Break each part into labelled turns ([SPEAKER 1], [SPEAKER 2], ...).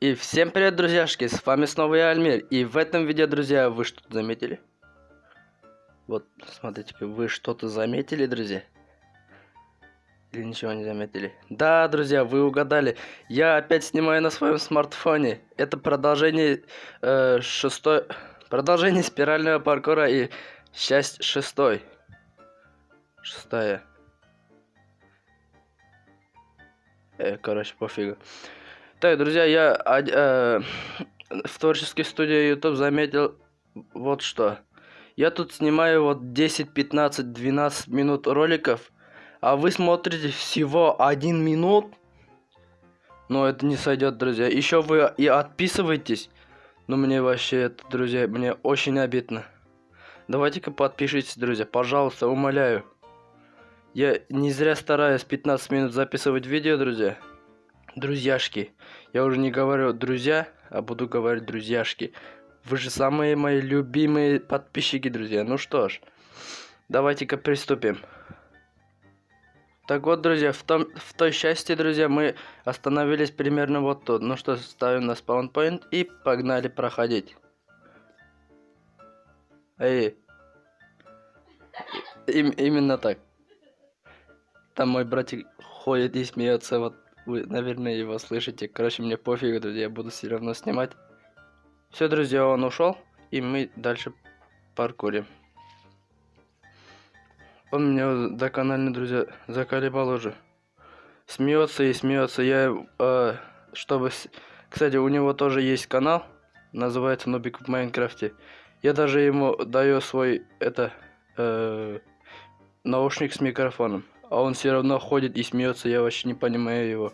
[SPEAKER 1] И всем привет, друзьяшки, с вами снова я, Альмир. И в этом видео, друзья, вы что-то заметили? Вот, смотрите-ка, вы что-то заметили, друзья? Или ничего не заметили? Да, друзья, вы угадали. Я опять снимаю на своем смартфоне. Это продолжение э, шестой... Продолжение спирального паркура и часть шестой. Шестая. Э, короче, пофигу. Так, друзья, я э, в творческой студии YouTube заметил вот что. Я тут снимаю вот 10, 15, 12 минут роликов, а вы смотрите всего 1 минут. Но это не сойдет, друзья. Еще вы и отписывайтесь. Но мне вообще это, друзья, мне очень обидно. Давайте-ка подпишитесь, друзья, пожалуйста, умоляю. Я не зря стараюсь 15 минут записывать видео, друзья друзьяшки. Я уже не говорю друзья, а буду говорить друзьяшки. Вы же самые мои любимые подписчики, друзья. Ну что ж, давайте-ка приступим. Так вот, друзья, в, том, в той части, друзья, мы остановились примерно вот тут. Ну что, ставим на спаунпоинт и погнали проходить. Эй. Им, именно так. Там мой братик ходит и смеется вот вы, наверное, его слышите. Короче, мне пофиг, друзья, я буду все равно снимать. Все, друзья, он ушел, и мы дальше паркурим. Он меня доконально, друзья, заколебал уже. Смеется и смеется. Я, э, чтобы... Кстати, у него тоже есть канал, называется Нубик в Майнкрафте. Я даже ему даю свой, это, э, наушник с микрофоном. А он все равно ходит и смеется, я вообще не понимаю его.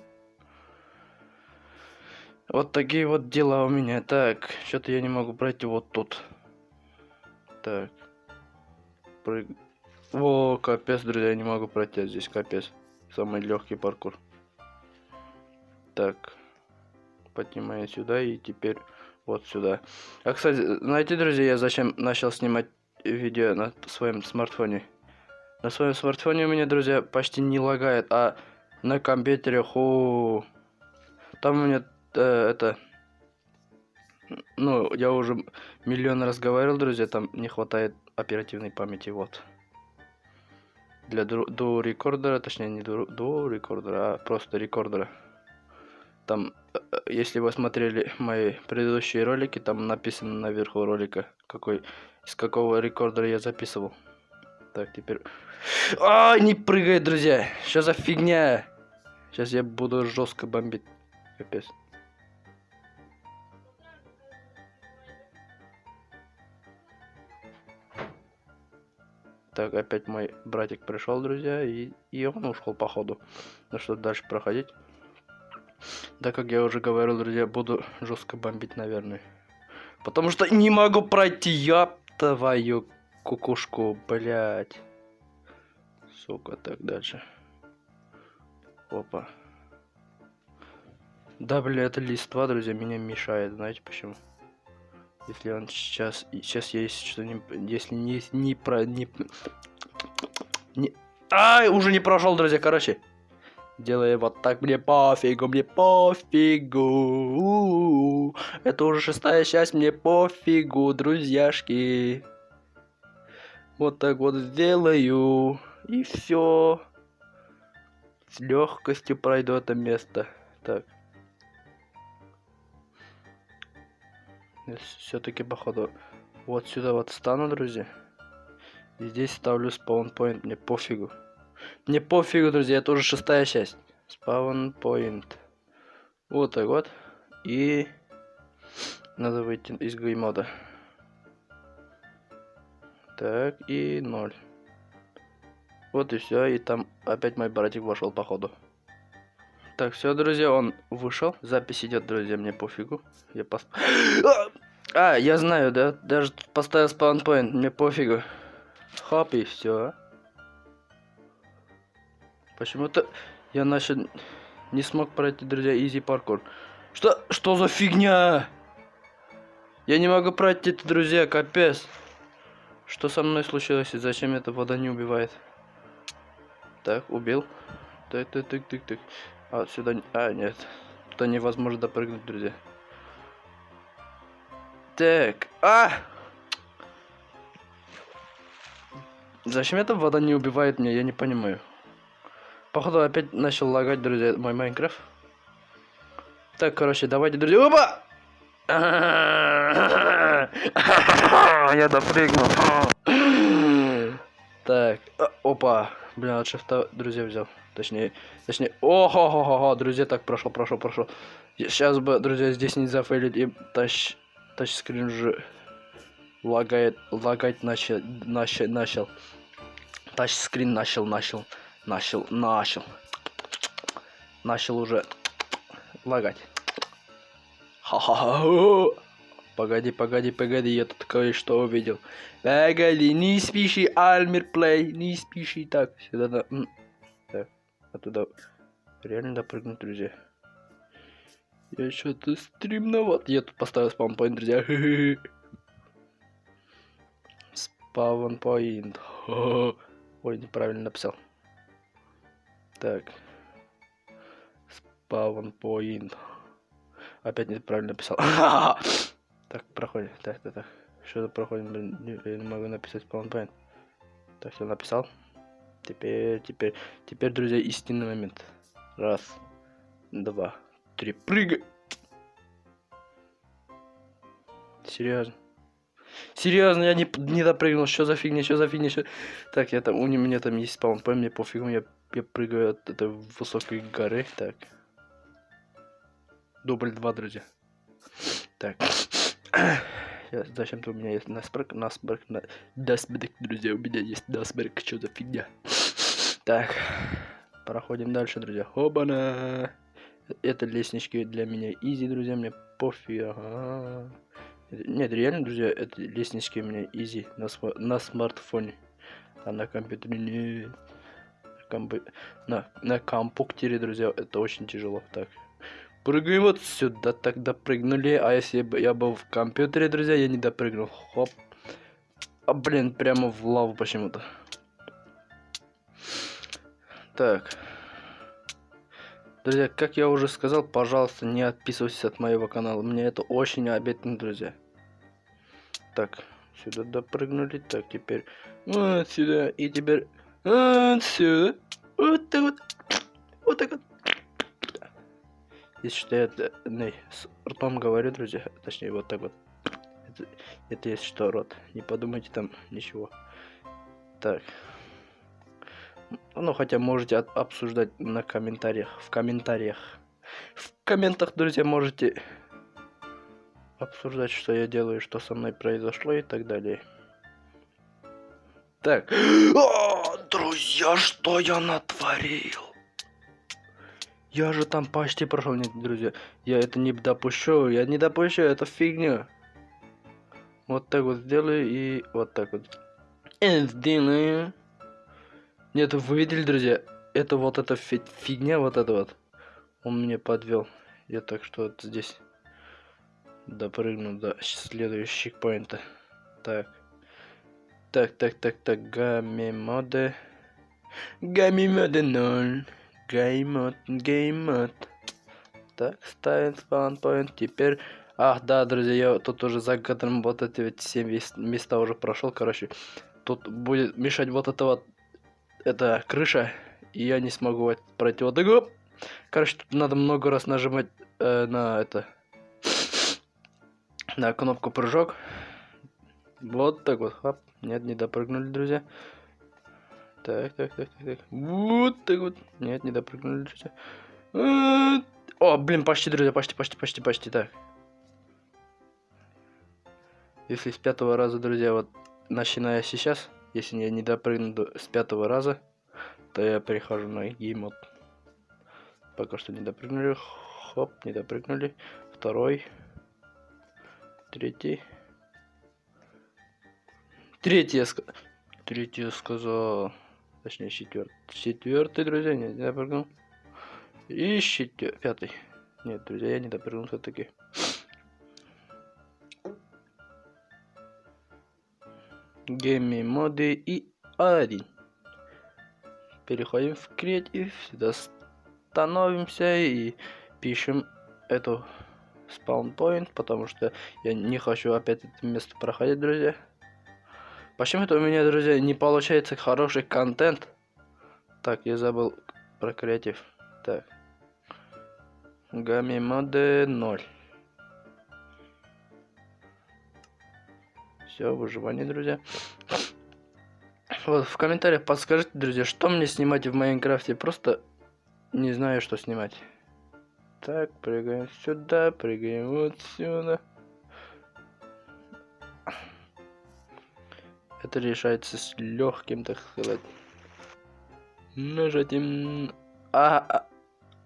[SPEAKER 1] Вот такие вот дела у меня. Так, что-то я не могу пройти вот тут. Так. Прыг... О, капец, друзья, я не могу пройти здесь, капец. Самый легкий паркур. Так. Поднимаю сюда и теперь вот сюда. А, кстати, знаете, друзья, я зачем начал снимать видео на своем смартфоне? На своем смартфоне у меня, друзья, почти не лагает, а на компьютере, ху, там у меня э, это, ну, я уже миллион раз говорил, друзья, там не хватает оперативной памяти, вот. Для до рекордера, точнее не до, рекордера, а просто рекордера. Там, э, если вы смотрели мои предыдущие ролики, там написано наверху ролика, какой, из какого рекордера я записывал. Так, теперь... А, не прыгает, друзья. Что за фигня? Сейчас я буду жестко бомбить. Капец. Так, опять мой братик пришел, друзья, и, и он ушел походу. Ну что, дальше проходить? Да, как я уже говорил, друзья, буду жестко бомбить, наверное. Потому что не могу пройти, я твою кукушку, блядь. Сука, так дальше. Опа. Да, бля, это листва, друзья, меня мешает. Знаете почему? Если он сейчас... Сейчас есть что-нибудь... Если не, не про... Не, не... Ай, уже не прошел, друзья, короче. Делаю вот так, мне пофигу, мне пофигу. Это уже шестая часть, мне пофигу, друзьяшки. Вот так вот сделаю. И все. С легкостью пройду это место. Так. Все-таки, походу, вот сюда вот стану, друзья. И здесь ставлю спаунпоинт. Мне пофигу. Мне пофигу, друзья. Это уже шестая часть. Спаунпоинт. Вот так вот. И надо выйти из геймода. Так, и ноль. Вот и все, и там опять мой братик вошел, походу. Так, все, друзья, он вышел. Запись идет, друзья, мне пофигу. Я пос... А, я знаю, да? Даже поставил спаунпоинт, мне пофигу. Хоп, и все. Почему-то я начал... Не смог пройти, друзья, изи паркур. Что? Что за фигня? Я не могу пройти, друзья, капец. Что со мной случилось и зачем эта вода не убивает? Так, убил. Так, так, так, так, так. А, сюда... А, нет. Туда невозможно допрыгнуть, друзья. Так. А! Зачем эта вода не убивает меня, я не понимаю. Походу опять начал лагать, друзья, мой Майнкрафт. Так, короче, давайте, друзья. Опа! Я допрыгнул. Так, а, опа. Блин, от шифта, друзья, взял. Точнее, точнее. о хо хо хо хо друзья, так, прошел, прошел, прошел. Сейчас бы, друзья, здесь не зафейлить и тач, тачскрин уже лагает, лагать начал, начал, начал. Тачскрин начал, начал, начал, начал. Начал уже лагать. Ха-ха-ха. Погоди, погоди, погоди, я тут кое-что увидел. Погоди, не спеши, Альмер Плей, не спеши. Так, сюда, да. м, Так, оттуда реально допрыгнуть, друзья. Я что-то стримноват. Я тут поставил спаунпоинт, друзья. Спаунпоинт. Ой, неправильно написал. Так. Спаунпоинт. Опять неправильно написал. Так, проходим. Так, так, так. Что-то проходим, блин. не- не могу написать спаунпоинт. Так, я написал. Теперь, теперь, теперь, друзья, истинный момент. Раз, два, три, прыгай. Серьезно. Серьезно, я не, не допрыгнул. Что за фигня, что за фигня, что... Так, я там, у меня там есть спаунпоинт, мне пофигу, я, я прыгаю от этой высокой горы. Так. Дубль два, друзья. Так. Зачем-то у меня есть насберг, насберг, на... Дасберг, друзья, у меня есть насберг, что за фигня. Так, проходим дальше, друзья. Хобана. Это лестнички для меня изи, друзья, мне пофиг. ага. Нет, реально, друзья, это лестнички у меня изи на, сма- на смартфоне. А на компьютере. На, компы- на, на компьютере, друзья, это очень тяжело. Так, Прыгаем вот сюда, так допрыгнули. А если бы я был в компьютере, друзья, я не допрыгнул. Хоп. А, блин, прямо в лаву почему-то. Так. Друзья, как я уже сказал, пожалуйста, не отписывайтесь от моего канала. Мне это очень обидно, друзья. Так, сюда допрыгнули. Так, теперь вот сюда. И теперь вот сюда. Вот так вот. Вот так вот. Если что, я не, с ртом говорю, друзья, точнее, вот так вот. Это, это если что, рот. Не подумайте там ничего. Так. Ну, хотя можете от- обсуждать на комментариях. В комментариях. В комментах, друзья, можете обсуждать, что я делаю, что со мной произошло и так далее. Так. О, друзья, что я натворил? Я же там почти прошел, нет, друзья. Я это не допущу, я не допущу, это фигня. Вот так вот сделаю и вот так вот. И сделаю. Нет, вы видели, друзья? Это вот эта фи- фигня, вот это вот. Он меня подвел. Я так что вот здесь допрыгну до следующих поинта. Так. Так, так, так, так, гамми моды. Гамми моды 0. Геймод, геймод. Так, ставим спаунпоинт. Теперь... Ах, да, друзья, я тут уже за кадром вот эти вот все вес- места уже прошел. Короче, тут будет мешать вот это вот... Это крыша. И я не смогу пройти вот вот. Короче, тут надо много раз нажимать э, на это... На кнопку прыжок. Вот так вот, хоп. Нет, не допрыгнули, друзья. Так, так, так, так, так. Вот так вот. Нет, не допрыгнули. А, О, блин, почти, друзья, почти, почти, почти, почти, так. Если с пятого раза, друзья, вот начиная сейчас, если я не допрыгну до- с пятого раза, то я перехожу на геймод. Пока что не допрыгнули. Хоп, не допрыгнули. Второй. Третий. Третий я сказал. Третий я сказал. Точнее, четвертый. Четвертый, друзья, нет, не допрыгнул. И четвер... пятый. Нет, друзья, я не допрыгнул все-таки. гейми моды и один. Переходим в креатив, сюда становимся и пишем эту спаунпоинт, потому что я не хочу опять это место проходить, друзья. Почему-то у меня, друзья, не получается хороший контент. Так, я забыл про креатив. Так. Гамми моды 0. Все, выживание, друзья. Вот, в комментариях подскажите, друзья, что мне снимать в Майнкрафте. Просто не знаю, что снимать. Так, прыгаем сюда, прыгаем вот сюда. Это решается с легким, так сказать, нажатием. А, а,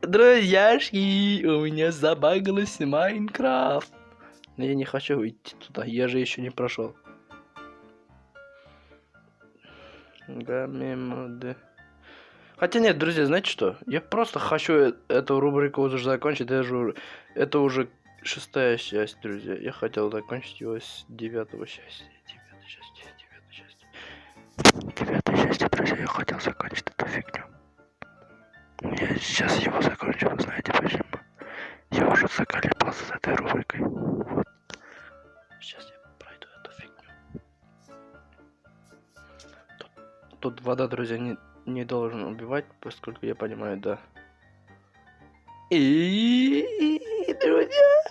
[SPEAKER 1] друзьяшки, у меня забагалась Майнкрафт. Но я не хочу идти туда, я же еще не прошел. Гаммимоды. Хотя нет, друзья, знаете что? Я просто хочу э, эту рубрику уже закончить. Это уже, это уже шестая часть, друзья. Я хотел закончить его с девятого части. Часть, друзья, я хотел закончить эту фигню. Я сейчас его закончу, вы знаете почему? Я уже заколебался с этой рубрикой. Вот. Сейчас я пройду эту фигню. Тут, тут вода, друзья, не, не должен убивать, поскольку я понимаю, да. И, друзья.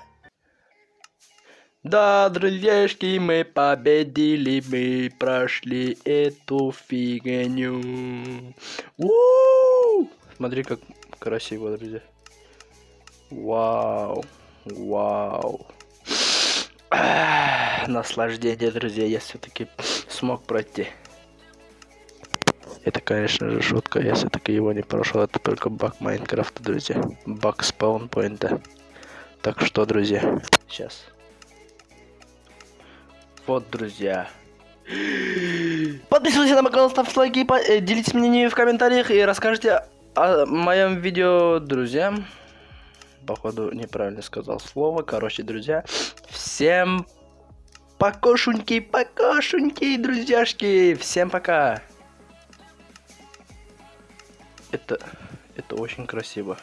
[SPEAKER 1] Да, друзьяшки, мы победили, мы прошли эту фигню. У-у-у! Смотри, как красиво, друзья. Вау, вау. Наслаждение, друзья, я все-таки смог пройти. Это, конечно же, шутка. Я все-таки его не прошел. Это только баг Майнкрафта, друзья. Баг спаунпоинта. Так что, друзья, сейчас. Вот, друзья. Подписывайтесь на мой канал, ставьте лайки, э, делитесь мнением в комментариях и расскажите о моем видео друзьям. Походу, неправильно сказал слово. Короче, друзья, всем покошуньки, покошуньки, друзьяшки. Всем пока. Это, это очень красиво.